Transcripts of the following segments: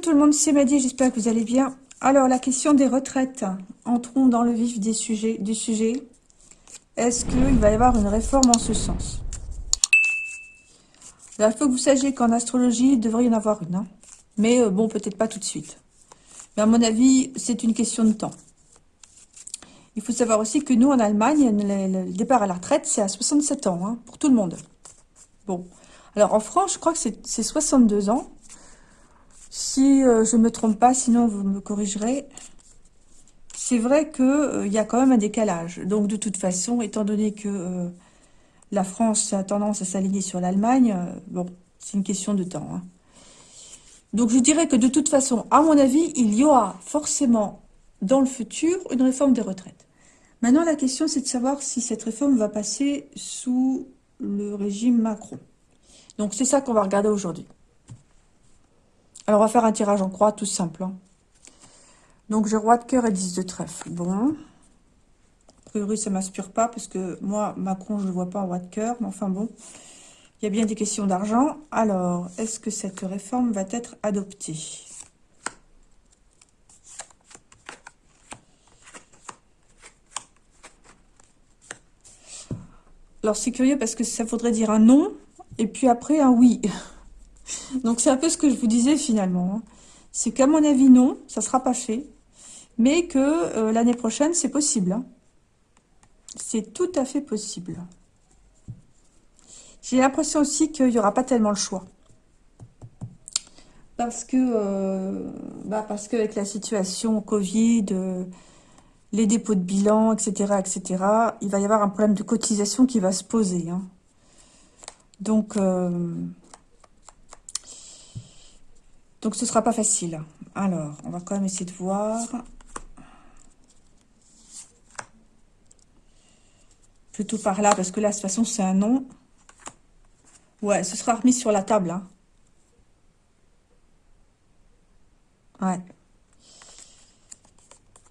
tout le monde, c'est Maddy, j'espère que vous allez bien. Alors, la question des retraites. Entrons dans le vif des sujets, du sujet. Est-ce qu'il va y avoir une réforme en ce sens? Il faut que vous sachiez qu'en astrologie, il devrait y en avoir une. Hein. Mais euh, bon, peut-être pas tout de suite. Mais à mon avis, c'est une question de temps. Il faut savoir aussi que nous, en Allemagne, le, départ à la retraite, c'est à 67 ans, hein, pour tout le monde. Bon. Alors, en France, je crois que c'est 62 ans. Si euh, je ne me trompe pas, sinon vous me corrigerez. C'est vrai qu'il euh, y a quand même un décalage. Donc, de toute façon, étant donné que euh, la France a tendance à s'aligner sur l'Allemagne, bon, c'est une question de temps. Hein. Donc, je dirais que de toute façon, à mon avis, il y aura forcément dans le futur une réforme des retraites. Maintenant, la question, c'est de savoir si cette réforme va passer sous le régime Macron. Donc, c'est ça qu'on va regarder aujourd'hui. Alors, on va faire un tirage en croix, tout simple. Hein. Donc, j'ai roi de cœur et 10 de trèfle. Bon. A priori, ça m'inspire pas, parce que moi, Macron, je ne vois pas en roi de cœur. Mais enfin, bon. Il y a bien des questions d'argent. Alors, est-ce que cette réforme va être adoptée? Alors, c'est curieux parce que ça voudrait dire un non, et puis après un oui. Donc, c'est un peu ce que je vous disais finalement. Hein. C'est qu'à mon avis, non, ça ne sera pas fait, mais que euh, l'année prochaine, c'est possible. Hein. C'est tout à fait possible. J'ai l'impression aussi qu'il n'y aura pas tellement le choix. Parce que, euh, bah parce qu'avec la situation Covid, euh, les dépôts de bilan, etc., etc., il va y avoir un problème de cotisation qui va se poser. Hein. Donc, donc ce sera pas facile. Alors, on va quand même essayer de voir. Plutôt par là, parce que là, de toute façon, c'est un nom. Ouais, ce sera remis sur la table. Hein. Ouais.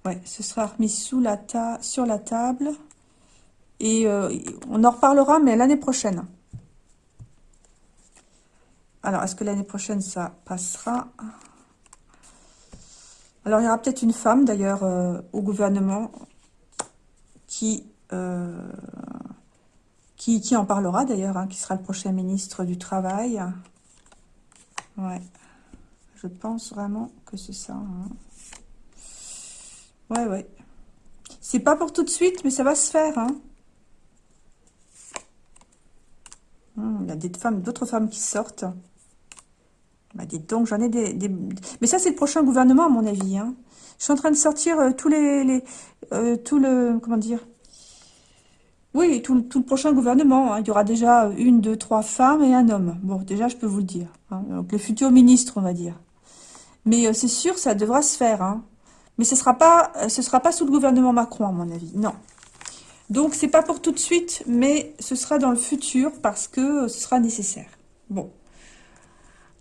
Ouais, ce sera remis sur la table. Et euh, on en reparlera, mais l'année prochaine. Alors, est-ce que l'année prochaine, ça passera? Alors, il y aura peut-être une femme, d'ailleurs, euh, au gouvernement qui, euh, qui, en parlera, d'ailleurs, hein, qui sera le prochain ministre du Travail. Ouais. Je pense vraiment que c'est ça. Hein. Ouais, ouais. C'est pas pour tout de suite, mais ça va se faire. Hein. Hmm, il y a des femmes, d'autres femmes qui sortent. Bah, dites donc, j'en ai des, Mais ça, c'est le prochain gouvernement, à mon avis. Hein. Je suis en train de sortir euh, tous les... euh, tout le... Comment dire? Oui, tout, le prochain gouvernement. Hein. Il y aura déjà une, deux, trois femmes et un homme. Bon, déjà, je peux vous le dire. Hein. Donc, les futurs ministres, on va dire. Mais euh, c'est sûr, ça devra se faire. Hein. Mais ce ne sera, pas, ce sera pas sous le gouvernement Macron, à mon avis. Non. Donc, c'est pas pour tout de suite, mais ce sera dans le futur parce que ce sera nécessaire. Bon.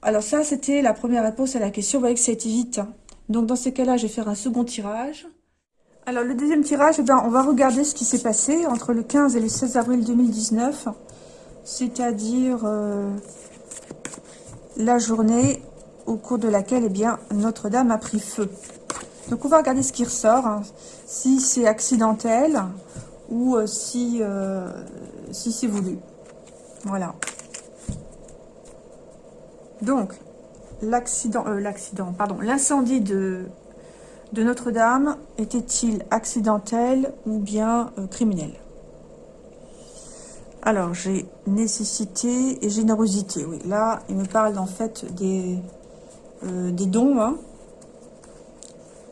Alors ça, c'était la première réponse à la question. Vous voyez que ça a été vite. Hein. Donc, dans ces cas-là, je vais faire un second tirage. Alors, le deuxième tirage, eh ben, on va regarder ce qui s'est passé entre le 15 et le 16 avril 2019. C'est-à-dire euh, la journée au cours de laquelle eh bien Notre-Dame a pris feu. Donc on va regarder ce qui ressort, hein. si c'est accidentel ou euh, si, euh, si c'est voulu. Voilà. Donc, l'accident, euh, l'accident, l'incendie de, Notre-Dame était-il accidentel ou bien criminel? Alors, j'ai nécessité et générosité. Oui, là, il me parle en fait des, des dons, hein,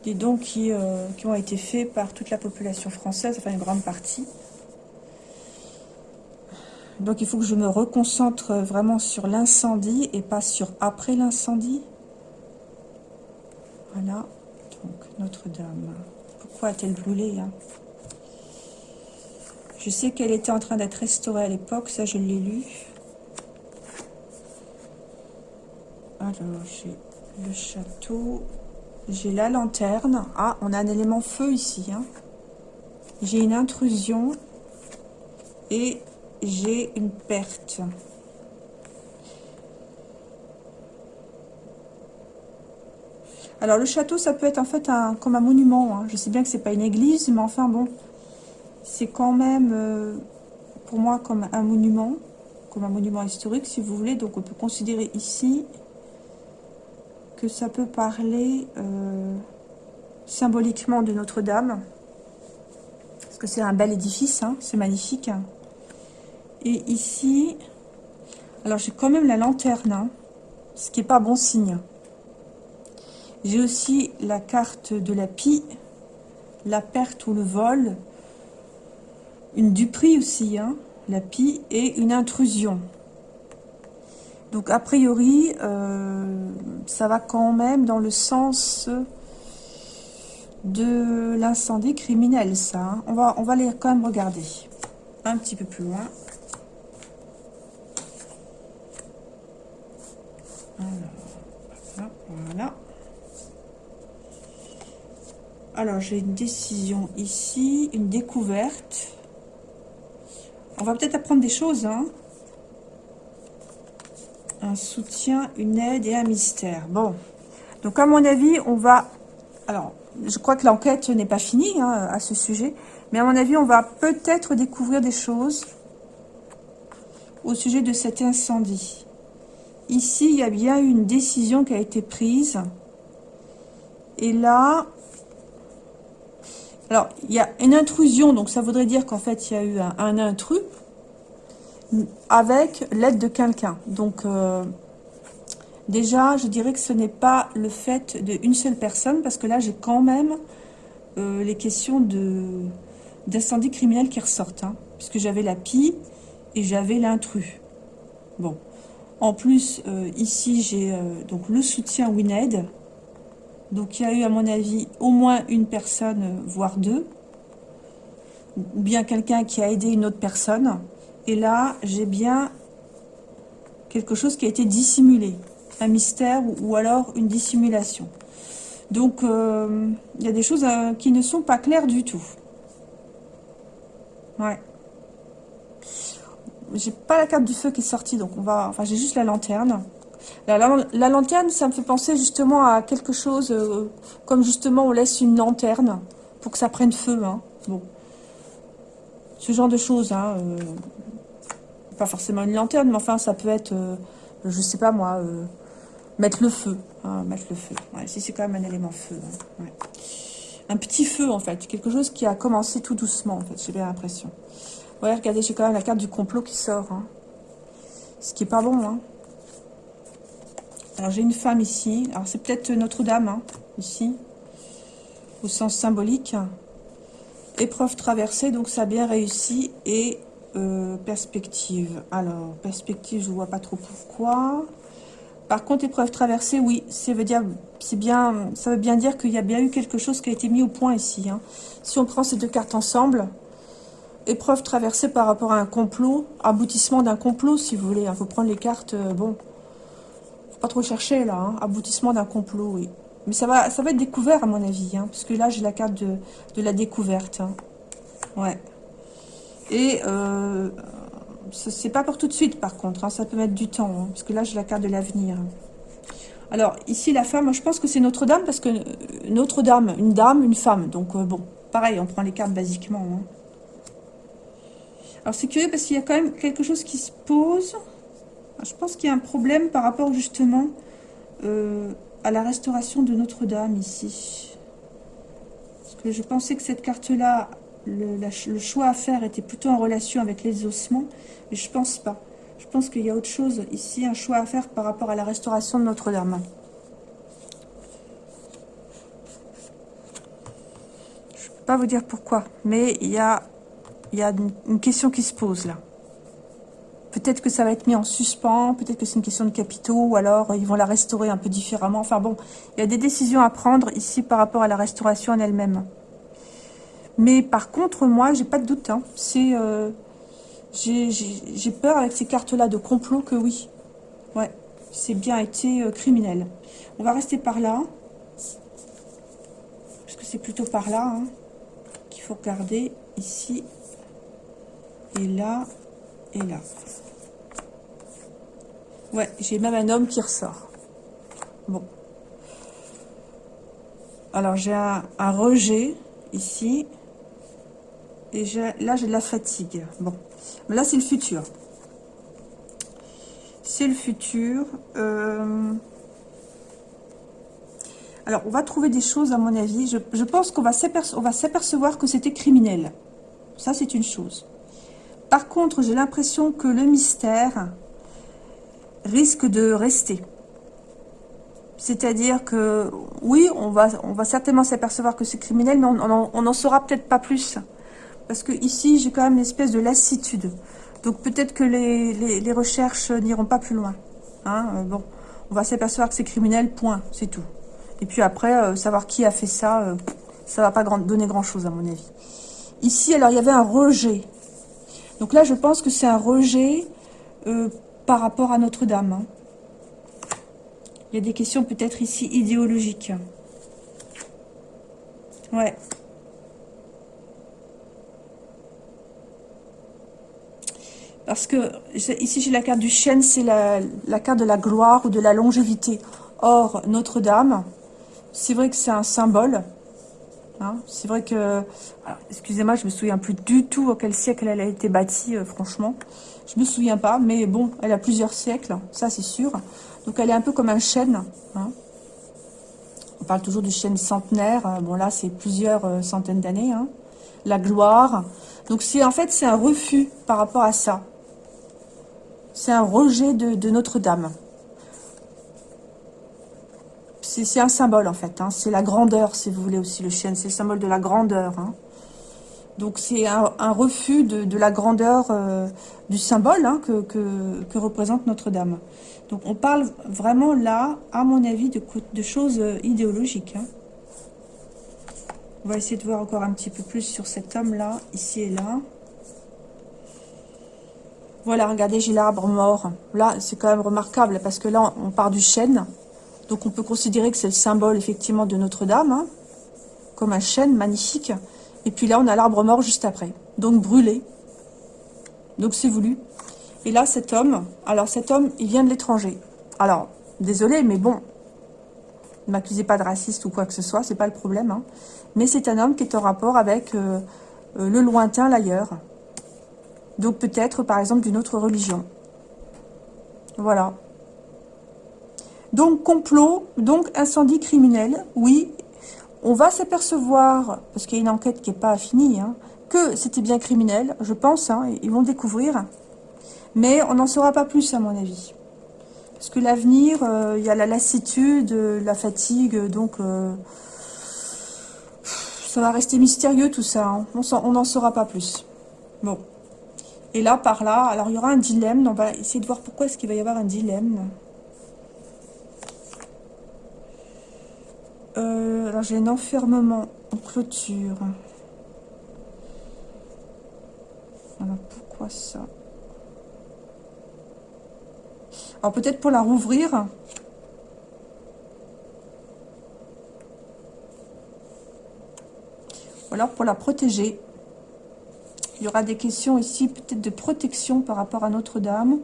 des dons qui, euh, qui ont été faits par toute la population française, enfin une grande partie. Donc il faut que je me reconcentre vraiment sur l'incendie et pas sur après l'incendie. Voilà, donc Notre-Dame. Pourquoi a-t-elle brûlé hein? Je sais qu'elle était en train d'être restaurée à l'époque, ça je l'ai lu. Alors j'ai le château, j'ai la lanterne. Ah, on a un élément feu ici. Hein. J'ai une intrusion. Et j'ai une perte. Alors, le château, ça peut être en fait un, comme un monument. Hein. Je sais bien que c'est pas une église, mais enfin bon, c'est quand même, euh, pour moi, comme un monument, comme un monument historique, si vous voulez. Donc, on peut considérer ici que ça peut parler euh, symboliquement de Notre-Dame. Parce que c'est un bel édifice, hein, c'est magnifique. Et ici, alors j'ai quand même la lanterne, hein, ce qui n'est pas bon signe. J'ai aussi la carte de la pie, la perte ou le vol, une duperie aussi, hein, la pie, et une intrusion. Donc a priori, euh, ça va quand même dans le sens de l'incendie criminel, ça. Hein. On, va, on va aller quand même regarder un petit peu plus loin. Alors, voilà. Alors, j'ai une décision ici, une découverte. On va peut-être apprendre des choses, hein. Un soutien, une aide et un mystère. Bon. Donc, à mon avis, on va... Alors, je crois que l'enquête n'est pas finie hein, à ce sujet. Mais à mon avis, on va peut-être découvrir des choses au sujet de cet incendie. Ici, il y a bien une décision qui a été prise. Et là, alors, il y a une intrusion, donc ça voudrait dire qu'en fait, il y a eu un, intrus avec l'aide de quelqu'un. Donc, euh, déjà, je dirais que ce n'est pas le fait d'une seule personne, parce que là, j'ai quand même euh, les questions d'incendie criminel qui ressortent. Hein, puisque j'avais la pie et j'avais l'intrus. Bon. En plus, euh, ici, j'ai euh, donc le soutien WinAid. Donc, il y a eu, à mon avis, au moins une personne, euh, voire deux. Ou bien quelqu'un qui a aidé une autre personne. Et là, j'ai bien quelque chose qui a été dissimulé. Un mystère ou, alors une dissimulation. Donc, il y a des choses qui ne sont pas claires du tout. Ouais j'ai pas la carte du feu qui est sortie, donc on va... Enfin, j'ai juste la lanterne. La, lanterne, ça me fait penser justement à quelque chose, euh, comme justement on laisse une lanterne pour que ça prenne feu. Hein. Bon. Ce genre de choses. Hein, euh, pas forcément une lanterne, mais enfin, ça peut être, euh, je sais pas moi, mettre le feu. Hein, mettre le feu. Ouais, si c'est quand même un élément feu. Hein, un petit feu, en fait. Quelque chose qui a commencé tout doucement, en fait. J'ai bien l'impression. Regardez, j'ai quand même la carte du complot qui sort. Hein. Ce qui est pas bon. Hein. Alors, j'ai une femme ici. Alors, c'est peut-être Notre-Dame, hein, ici. Au sens symbolique. Épreuve traversée, donc ça a bien réussi. Et euh, perspective. Alors, perspective, je vois pas trop pourquoi. Par contre, épreuve traversée, oui, ça veut dire, bien, ça veut bien dire qu'il y a bien eu quelque chose qui a été mis au point ici. Si on prend ces deux cartes ensemble, épreuve traversée par rapport à un complot, aboutissement d'un complot, si vous voulez. Il faut prendre les cartes, euh, bon, faut pas trop chercher, là, hein. aboutissement d'un complot, oui. Mais ça va, ça va être découvert, à mon avis, hein, parce que là, j'ai la carte de, la découverte. Hein. Ouais. Et euh, c'est pas pour tout de suite, par contre, hein. ça peut mettre du temps, parce que là, j'ai la carte de l'avenir. Alors, ici, la femme, je pense que c'est Notre-Dame, parce que euh, Notre-Dame, une dame, une femme, donc bon, pareil, on prend les cartes basiquement, alors c'est curieux parce qu'il y a quand même quelque chose qui se pose. Je pense qu'il y a un problème par rapport justement euh, à la restauration de Notre-Dame ici. Parce que je pensais que cette carte-là, le, choix à faire était plutôt en relation avec les ossements. Mais je pense pas. Je pense qu'il y a autre chose ici, un choix à faire par rapport à la restauration de Notre-Dame. Je ne peux pas vous dire pourquoi, mais il y a il y a une question qui se pose là. Peut-être que ça va être mis en suspens, peut-être que c'est une question de capitaux, ou alors ils vont la restaurer un peu différemment. Enfin bon, il y a des décisions à prendre ici par rapport à la restauration en elle-même. Mais par contre, moi, j'ai pas de doute. Hein. C'est, euh, j'ai peur avec ces cartes-là de complot que oui. Ouais, c'est bien été euh, criminel. On va rester par là. Parce que c'est plutôt par là hein, qu'il faut regarder ici et là, et là. Ouais, j'ai même un homme qui ressort. Bon. Alors, j'ai un, rejet ici. Et là, j'ai de la fatigue. Bon. Mais là, c'est le futur. C'est le futur. Euh, alors, on va trouver des choses, à mon avis. Je, je pense qu'on va s'apercevoir que c'était criminel. Ça, c'est une chose. Par contre, j'ai l'impression que le mystère risque de rester. C'est-à-dire que, oui, on va, certainement s'apercevoir que c'est criminel, mais on n'en saura peut-être pas plus. Parce que ici, j'ai quand même une espèce de lassitude. Donc peut-être que les, recherches n'iront pas plus loin. Hein. Bon, on va s'apercevoir que c'est criminel, point, c'est tout. Et puis après, euh, savoir qui a fait ça, euh, ça va pas donner grand-chose à mon avis. Ici, alors, il y avait un rejet. Donc là, je pense que c'est un rejet euh, par rapport à Notre-Dame. Hein. Il y a des questions peut-être ici idéologiques. Ouais. Parce que ici j'ai la carte du chêne, c'est la, la, carte de la gloire ou de la longévité. Or, Notre-Dame, c'est vrai que c'est un symbole. Hein. c'est vrai que... Excusez-moi, je me souviens plus du tout à quel siècle elle a été bâtie, euh, franchement. Je me souviens pas, mais bon, elle a plusieurs siècles, ça c'est sûr. Donc elle est un peu comme un chêne. Hein. On parle toujours du chêne centenaire. Euh, bon là, c'est plusieurs euh, centaines d'années. Hein. La gloire. Donc c'est en fait, c'est un refus par rapport à ça. C'est un rejet de Notre-Dame c'est un symbole en fait. Hein. C'est la grandeur, si vous voulez aussi, le chêne. C'est le symbole de la grandeur. Hein. Donc c'est un, refus de, la grandeur euh, du symbole hein, que, représente Notre-Dame. Donc on parle vraiment là, à mon avis, de, choses euh, idéologiques. On va essayer de voir encore un petit peu plus sur cet homme-là, ici et là. Voilà, regardez, j'ai l'arbre mort. Là, c'est quand même remarquable parce que là, on part du chêne. Donc on peut considérer que c'est le symbole effectivement de Notre-Dame, hein, comme un chêne magnifique. Et puis là, on a l'arbre mort juste après, donc brûlé. Donc c'est voulu. Et là, cet homme, alors cet homme, il vient de l'étranger. Alors, désolé, mais bon, ne m'accusez pas de raciste ou quoi que ce soit, c'est pas le problème. Hein. Mais c'est un homme qui est en rapport avec euh, euh, le lointain, l'ailleurs. Donc peut-être, par exemple, d'une autre religion. Voilà. Donc complot, donc incendie criminel, oui. On va s'apercevoir, parce qu'il y a une enquête qui n'est pas finie, hein, que c'était bien criminel, je pense, hein, ils vont découvrir. Mais on n'en saura pas plus à mon avis. Parce que l'avenir, euh, il y a la lassitude, la fatigue, donc euh, ça va rester mystérieux tout ça. Hein. On n'en saura pas plus. Bon. Et là, par là, alors il y aura un dilemme. On va essayer de voir pourquoi est-ce qu'il va y avoir un dilemme. Euh, alors j'ai un enfermement en clôture. Alors pourquoi ça? Alors peut-être pour la rouvrir. Ou alors pour la protéger. Il y aura des questions ici, peut-être de protection par rapport à Notre-Dame.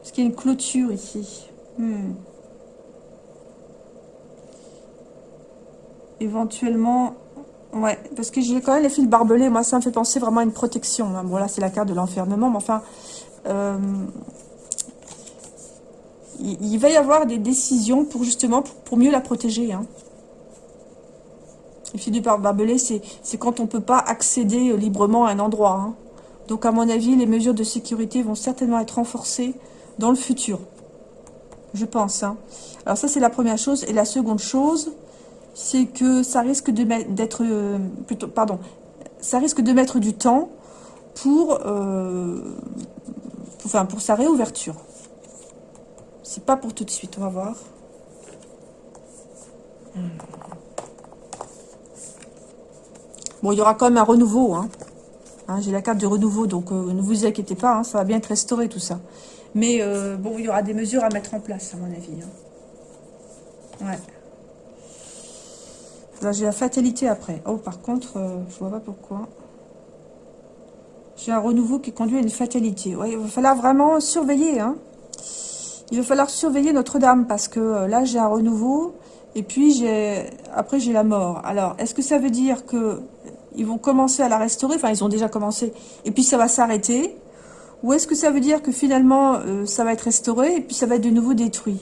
Parce qu'il y a une clôture ici. Hmm. Éventuellement... Ouais, parce que j'ai quand même les fils barbelés. Moi, ça me fait penser vraiment à une protection. Hein. Bon, là, c'est la carte de l'enfermement. Mais enfin, euh, il, va y avoir des décisions pour justement, pour, mieux la protéger. Hein. Les fils du barbelé, c'est quand on ne peut pas accéder librement à un endroit. Hein. Donc, à mon avis, les mesures de sécurité vont certainement être renforcées dans le futur. Je pense. Alors, ça, c'est la première chose. Et la seconde chose c'est que ça risque d'être euh, plutôt, pardon, ça risque de mettre du temps pour, euh, enfin, pour sa réouverture. C'est pas pour tout de suite, on va voir. Bon, il y aura quand même un renouveau. Hein. hein j'ai la carte de renouveau, donc euh, ne vous inquiétez pas, hein, ça va bien être restauré tout ça. Mais bon, il y aura des mesures à mettre en place, à mon avis. Hein. Ouais. Là, j'ai la fatalité après. Oh, par contre, euh, je vois pas pourquoi. J'ai un renouveau qui conduit à une fatalité. Il va falloir vraiment surveiller. Hein. Il va falloir surveiller Notre-Dame parce que euh, là, j'ai un renouveau Et puis, j'ai après, j'ai la mort. Alors, est-ce que ça veut dire que ils vont commencer à la restaurer? Enfin, ils ont déjà commencé. Et puis, ça va s'arrêter Ou est-ce que ça veut dire que finalement, euh, ça va être restauré et puis ça va être de nouveau détruit?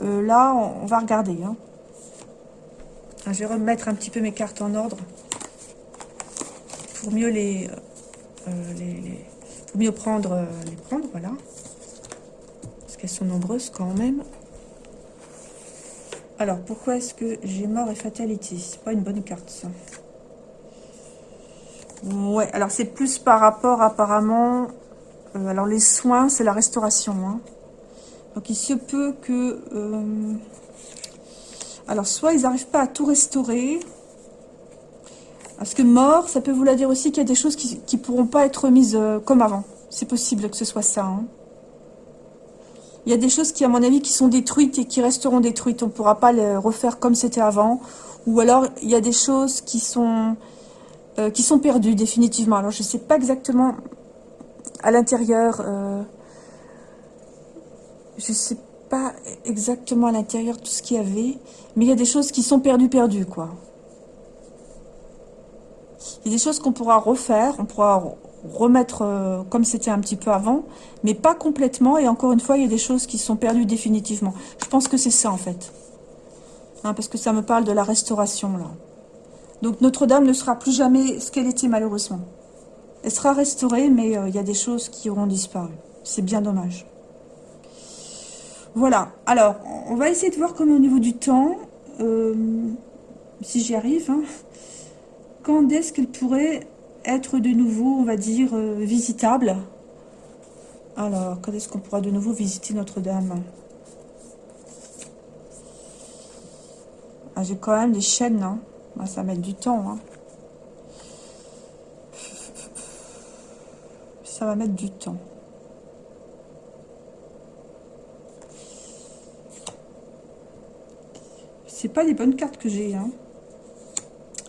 Euh, Là, on, va regarder. Hein. Je vais remettre un petit peu mes cartes en ordre pour mieux les, euh, les, pour mieux prendre les prendre, voilà. Parce qu'elles sont nombreuses quand même. Alors, pourquoi est-ce que j'ai mort et fatalité C'est pas une bonne carte, ça. Ouais, alors c'est plus par rapport, apparemment... Euh, alors, les soins, c'est la restauration. Hein. Donc, il se peut que... Euh, alors, soit ils n'arrivent pas à tout restaurer... Parce que mort, ça peut vouloir dire aussi qu'il y a des choses qui ne pourront pas être remises euh, comme avant. C'est possible que ce soit ça. Hein. Il y a des choses qui, à mon avis, qui sont détruites et qui resteront détruites. On ne pourra pas les refaire comme c'était avant. Ou alors, il y a des choses qui sont, euh, qui sont perdues définitivement. Alors, je ne sais pas exactement à l'intérieur. Euh, je ne sais pas exactement à l'intérieur tout ce qu'il y avait. Mais il y a des choses qui sont perdues, perdues, quoi. Il y a des choses qu'on pourra refaire. On pourra remettre euh, comme c'était un petit peu avant, mais pas complètement. Et encore une fois, il y a des choses qui sont perdues définitivement. Je pense que c'est ça, en fait. Hein, parce que ça me parle de la restauration, là. Donc, Notre-Dame ne sera plus jamais ce qu'elle était, malheureusement. Elle sera restaurée, mais euh, il y a des choses qui auront disparu. C'est bien dommage. Voilà. Alors, on va essayer de voir comme au niveau du temps, euh, si j'y arrive, hein. quand est-ce qu'elle pourrait être de nouveau, on va dire, euh, visitable? Alors, quand est-ce qu'on pourra de nouveau visiter Notre-Dame? Ah, J'ai quand même des chaînes, hein. Ah, ça va mettre du temps. Hein. Ça va mettre du temps. C'est pas les bonnes cartes que j'ai, hein.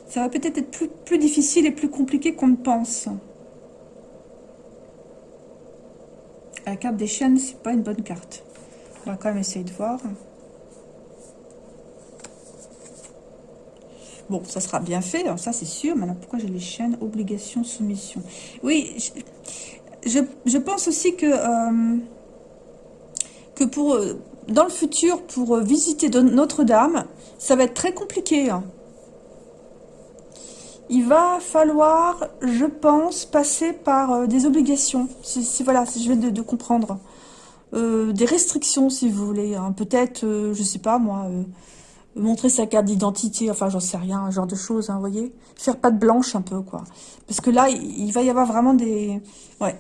Ça va peut-être être plus, difficile et plus compliqué qu'on ne pense. La carte des chaînes, c'est pas une bonne carte. On va quand même essayer de voir. Bon, ça sera bien fait, ça c'est sûr. Maintenant, pourquoi j'ai les chaînes Obligation, soumission. Oui, je, pense aussi que, euh, que pour, euh, dans le futur, pour visiter Notre-Dame, ça va être très compliqué. Hein il va falloir, je pense, passer par euh, des obligations. Si, voilà, si je vais de, comprendre. Euh, des restrictions, si vous voulez. Hein. Peut-être, euh, je sais pas moi, montrer sa carte d'identité, enfin j'en sais rien, un genre de choses, hein, vous voyez. Faire pas de blanche un peu, quoi. Parce que là, il, va y avoir vraiment des, ouais,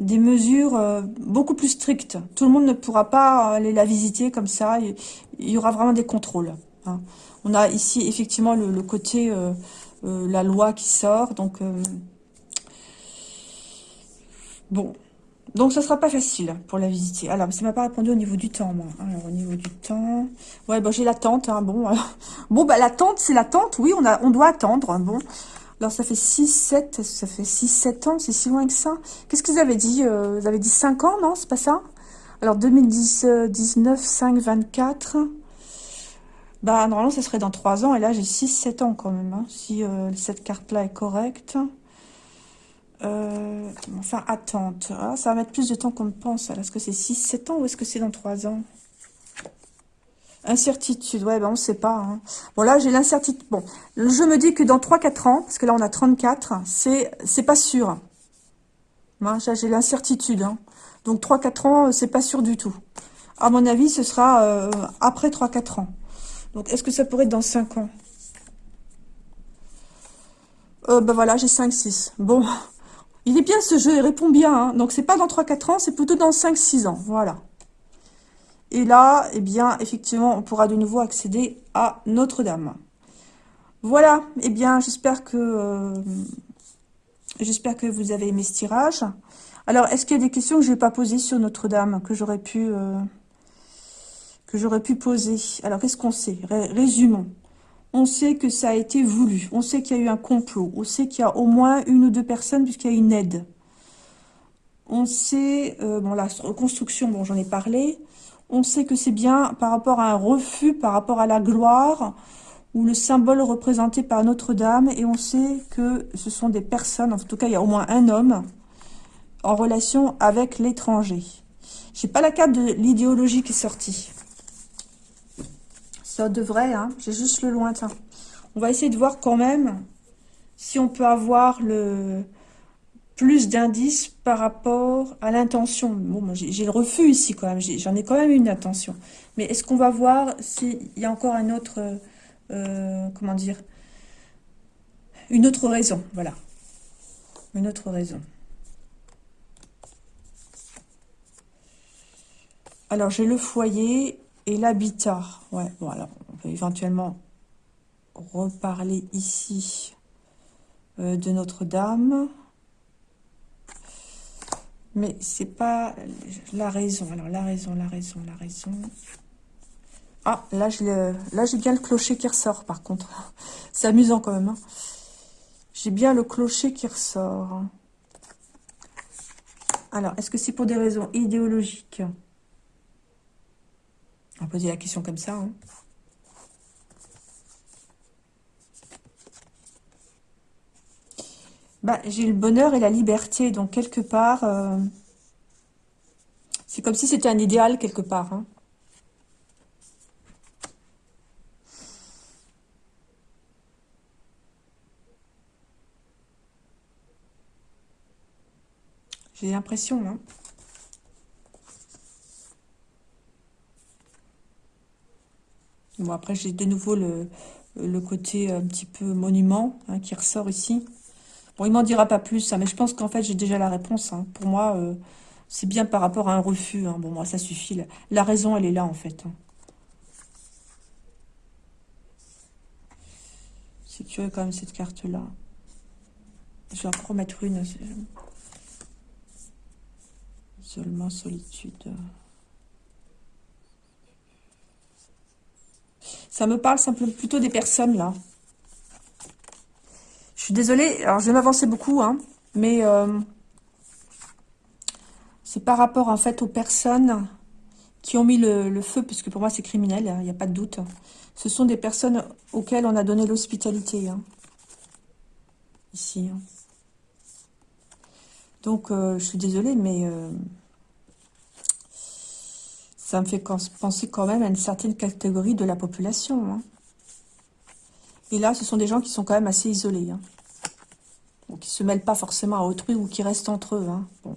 des mesures beaucoup plus strictes. Tout le monde ne pourra pas aller la visiter comme ça. Il, y aura vraiment des contrôles. Hein. On a ici effectivement le côté euh, la loi qui sort. Donc, euh, bon. Donc, ça sera pas facile pour la visiter. Alors, ça m'a pas répondu au niveau du temps, moi. Alors, au niveau du temps... Ouais, bon, j'ai l'attente, hein, bon. bon, bah, l'attente, c'est l'attente. Oui, on, a, on doit attendre, bon. Alors, ça fait 6, 7, ça fait 6, 7 ans, c'est si loin que ça. Qu'est-ce que vous avez dit euh, Vous avez dit 5 ans, non C'est pas ça? Alors, 2019, 5, 24... Bah, normalement, ce serait dans 3 ans. Et là, j'ai 6-7 ans quand même. Hein, si euh, cette carte-là est correcte. Euh, enfin, attente. Ah, ça va mettre plus de temps qu'on ne pense. Est-ce que c'est 6-7 ans ou est-ce que c'est dans 3 ans? Incertitude. Ouais, ben on ne sait pas. Hein. Bon, là, j'ai l'incertitude. Bon, je me dis que dans 3-4 ans, parce que là, on a 34, c'est pas sûr. Moi, j'ai l'incertitude. Hein. Donc, 3-4 ans, c'est pas sûr du tout. À mon avis, ce sera euh, après 3-4 ans. Donc, est-ce que ça pourrait être dans 5 ans? Euh, Ben voilà, j'ai 5, 6. Bon, il est bien ce jeu, il répond bien. Hein. Donc, c'est pas dans 3-4 ans, c'est plutôt dans 5-6 ans. Voilà. Et là, eh bien, effectivement, on pourra de nouveau accéder à Notre-Dame. Voilà, eh bien, j'espère que euh, j'espère que vous avez aimé ce tirage. Alors, est-ce qu'il y a des questions que je n'ai pas posées sur Notre-Dame, que j'aurais pu... Euh, que j'aurais pu poser. Alors, qu'est-ce qu'on sait? Résumons. On sait que ça a été voulu. On sait qu'il y a eu un complot. On sait qu'il y a au moins une ou deux personnes puisqu'il y a une aide. On sait, euh, bon, la reconstruction, bon, j'en ai parlé. on sait que c'est bien par rapport à un refus, par rapport à la gloire, ou le symbole représenté par Notre-Dame, et on sait que ce sont des personnes, en tout cas il y a au moins un homme, en relation avec l'étranger. J'ai pas la carte de l'idéologie qui est sortie. Ça devrait, hein, j'ai juste le lointain. On va essayer de voir quand même si on peut avoir le plus d'indices par rapport à l'intention. Bon, j'ai le refus ici quand même, j'en ai, quand même une intention. Mais est-ce qu'on va voir s'il y a encore un autre, euh, comment dire, une autre raison, voilà. Une autre raison. Alors, j'ai le foyer et l'habitat. Ouais, bon, alors, on peut éventuellement reparler ici euh, de Notre-Dame. Mais c'est pas la raison. Alors, la raison, la raison, la raison. Ah, là, j'ai bien le clocher qui ressort, par contre. C'est amusant quand même. Hein. J'ai bien le clocher qui ressort. Alors, est-ce que c'est pour des raisons idéologiques? On va poser la question comme ça. Hein. Bah, j'ai le bonheur et la liberté, donc quelque part, euh, c'est comme si c'était un idéal quelque part. Hein. J'ai l'impression, hein. Bon, après, j'ai de nouveau le, côté un petit peu monument hein, qui ressort ici. Bon, il m'en dira pas plus, hein, mais je pense qu'en fait, j'ai déjà la réponse. Hein. Pour moi, euh, c'est bien par rapport à un refus. Bon, moi, ça suffit. La, raison, elle est là, en fait. C'est curieux, quand même, cette carte-là. Je vais en remettre une. Seulement solitude. Ça me parle simplement plutôt des personnes, là. Je suis désolée, alors je vais m'avancer beaucoup, hein, mais euh, c'est par rapport en fait aux personnes qui ont mis le, feu, puisque pour moi c'est criminel, il n'y a pas de doute. Ce sont des personnes auxquelles on a donné l'hospitalité. Hein. Ici. Hein. Donc euh, je suis désolée, mais euh, ça me fait penser quand même à une certaine catégorie de la population. Et là, ce sont des gens qui sont quand même assez isolés. Hein. qui ne se mêlent pas forcément à autrui ou qui restent entre eux. Hein. Bon.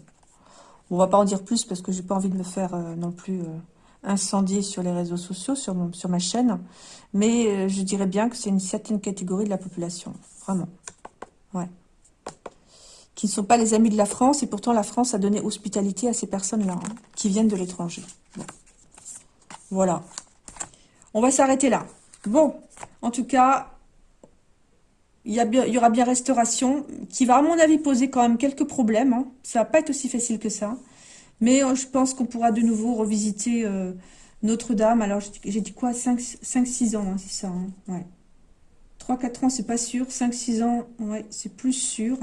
On va pas en dire plus parce que j'ai pas envie de me faire euh, non plus euh, incendier sur les réseaux sociaux, sur, mon, sur ma chaîne. Mais euh, je dirais bien que c'est une certaine catégorie de la population. Vraiment. Ouais. Qui ne sont pas les amis de la France. Et pourtant, la France a donné hospitalité à ces personnes-là. Hein, qui viennent de l'étranger. Voilà. On va s'arrêter là. Bon. En tout cas, il y, aura bien restauration, qui va à mon avis poser quand même quelques problèmes. Hein. Ça va pas être aussi facile que ça. Mais euh, je pense qu'on pourra de nouveau revisiter euh, Notre-Dame. Alors j'ai dit quoi? 5-6 ans, hein, c'est ça. Hein? ouais. 3-4 ans, c'est pas sûr. 5-6 ans, c'est plus sûr.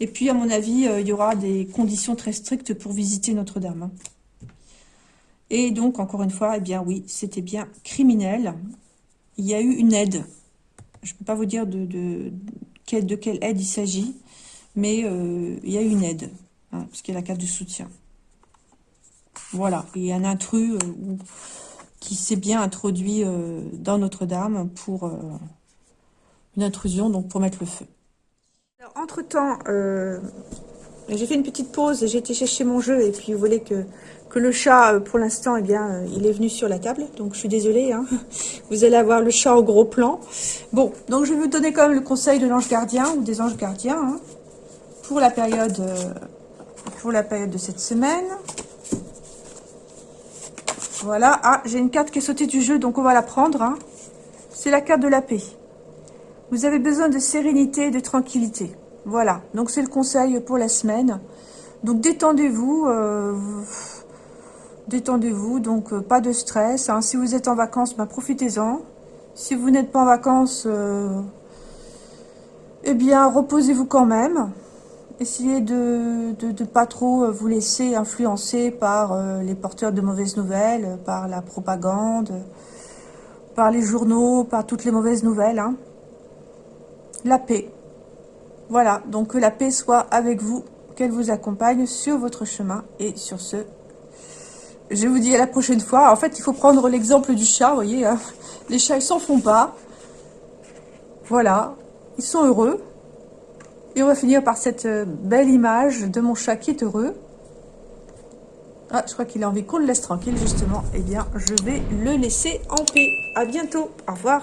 Et puis, à mon avis, euh, il y aura des conditions très strictes pour visiter Notre-Dame. Et donc, encore une fois, eh bien oui, c'était bien criminel. Il y a eu une aide je ne peux pas vous dire de, quelle aide il s'agit, mais euh, il y a une aide, hein, puisqu'il y a la carte de soutien. Voilà, il y a un intrus euh, qui s'est bien introduit euh, dans Notre-Dame pour une intrusion, donc pour mettre le feu. Entre-temps, j'ai fait une petite pause, j'ai été chercher mon jeu, et puis vous voulez que que le chat, euh, pour l'instant, eh bien, euh, il est venu sur la table. Donc, je suis désolée. Hein. Vous allez avoir le chat au gros plan. Bon, donc je vais vous donner quand même le conseil de l'ange gardien ou des anges gardiens hein, pour la période euh, pour la période de cette semaine. Voilà. Ah, j'ai une carte qui est sautée du jeu, donc on va la prendre. Hein. C'est la carte de la paix. Vous avez besoin de sérénité et de tranquillité. Voilà. Donc, c'est le conseil pour la semaine. Donc, détendez-vous. Détendez-vous, donc euh, pas de stress. Hein. Si vous êtes en vacances, ben, profitez-en. Si vous n'êtes pas en vacances, euh, eh bien, reposez-vous quand même. Essayez de ne pas trop vous laisser influencer par euh, les porteurs de mauvaises nouvelles, par la propagande, par les journaux, par toutes les mauvaises nouvelles. Hein. La paix. Voilà, donc que la paix soit avec vous, qu'elle vous accompagne sur votre chemin. Et sur ce, je vous dis à la prochaine fois. En fait, il faut prendre l'exemple du chat, vous voyez. Hein. Les chats, ils s'en font pas. Voilà, ils sont heureux. Et on va finir par cette euh, belle image de mon chat qui est heureux. Ah, je crois qu'il a envie qu'on le laisse tranquille, justement. Eh bien, je vais le laisser en paix. À bientôt. Au revoir.